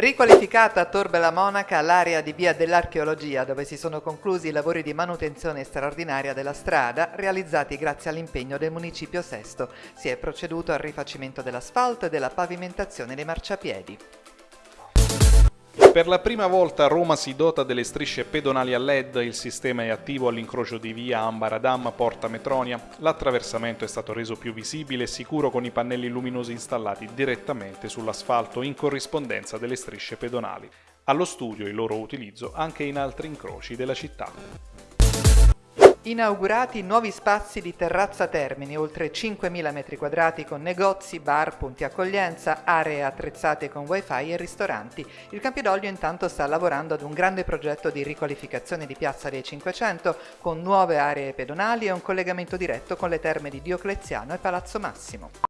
Riqualificata a Tor Bella Monaca l'area di via dell'archeologia dove si sono conclusi i lavori di manutenzione straordinaria della strada realizzati grazie all'impegno del Municipio Sesto. Si è proceduto al rifacimento dell'asfalto e della pavimentazione dei marciapiedi. Per la prima volta Roma si dota delle strisce pedonali a LED, il sistema è attivo all'incrocio di via Ambaradam Porta Metronia, l'attraversamento è stato reso più visibile e sicuro con i pannelli luminosi installati direttamente sull'asfalto in corrispondenza delle strisce pedonali. Allo studio il loro utilizzo anche in altri incroci della città. Inaugurati nuovi spazi di terrazza Termini, oltre 5.000 m2 con negozi, bar, punti accoglienza, aree attrezzate con wifi e ristoranti. Il Campidoglio intanto sta lavorando ad un grande progetto di riqualificazione di Piazza dei 500 con nuove aree pedonali e un collegamento diretto con le terme di Diocleziano e Palazzo Massimo.